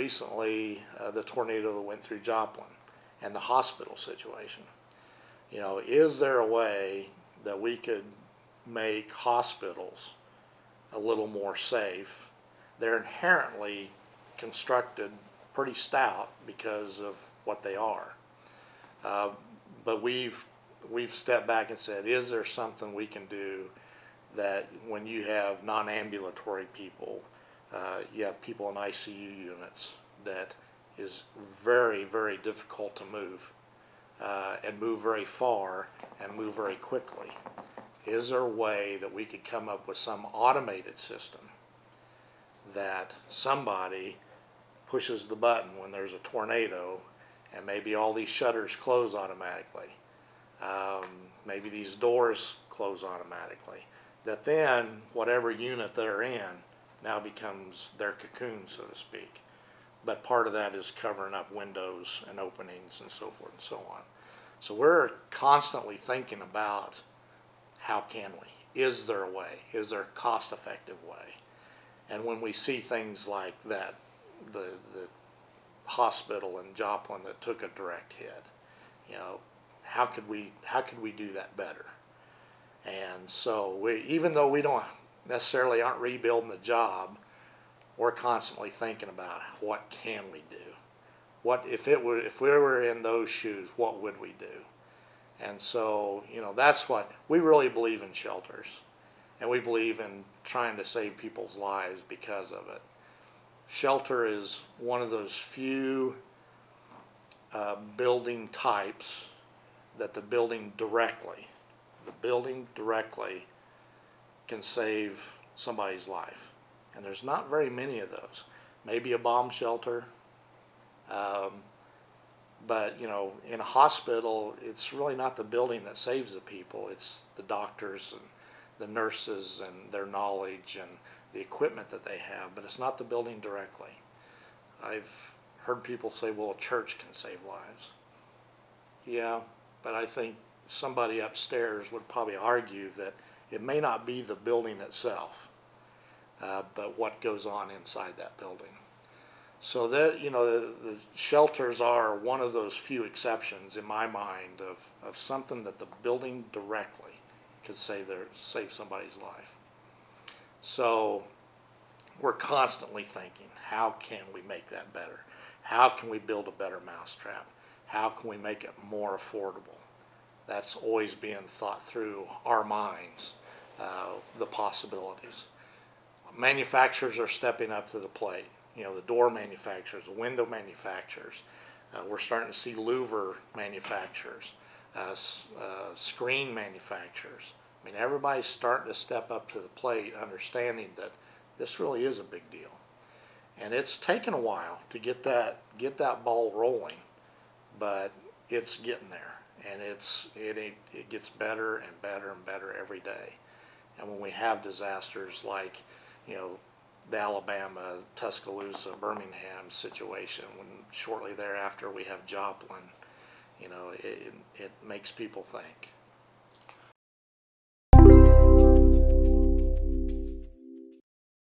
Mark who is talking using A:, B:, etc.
A: recently uh, the tornado that went through Joplin and the hospital situation. You know, is there a way that we could make hospitals a little more safe? They're inherently constructed pretty stout because of what they are. Uh, but we've we've stepped back and said, is there something we can do that when you have non-ambulatory people, uh, you have people in ICU units that is very very difficult to move uh, and move very far and move very quickly. Is there a way that we could come up with some automated system that somebody pushes the button when there's a tornado and maybe all these shutters close automatically. Um, maybe these doors close automatically. That then whatever unit they're in now becomes their cocoon, so to speak. But part of that is covering up windows and openings and so forth and so on. So we're constantly thinking about how can we? Is there a way? Is there a cost effective way? And when we see things like that, the, the hospital in Joplin that took a direct hit, you know, how could we, how could we do that better? And so we, even though we don't necessarily aren't rebuilding the job, we're constantly thinking about what can we do? What if it were if we were in those shoes, what would we do? And so, you know, that's what we really believe in shelters. And we believe in trying to save people's lives because of it. Shelter is one of those few uh, building types that the building directly, the building directly can save somebody's life. And there's not very many of those. Maybe a bomb shelter. Um, but, you know, in a hospital, it's really not the building that saves the people. It's the doctors and the nurses and their knowledge and the equipment that they have. But it's not the building directly. I've heard people say, well, a church can save lives. Yeah, but I think somebody upstairs would probably argue that it may not be the building itself, uh, but what goes on inside that building. So that you know, the, the, shelters are one of those few exceptions in my mind of, of something that the building directly could say there save somebody's life. So we're constantly thinking, how can we make that better? How can we build a better mousetrap? How can we make it more affordable? That's always being thought through our minds uh, the possibilities. Manufacturers are stepping up to the plate. You know, the door manufacturers, the window manufacturers. Uh, we're starting to see louver manufacturers, uh, uh, screen manufacturers. I mean, everybody's starting to step up to the plate, understanding that this really is a big deal. And it's taken a while to get that get that ball rolling, but it's getting there, and it's it it, it gets better and better and better every day. And when we have disasters like, you know, the Alabama, Tuscaloosa, Birmingham situation, when shortly thereafter we have Joplin, you know, it, it makes people think.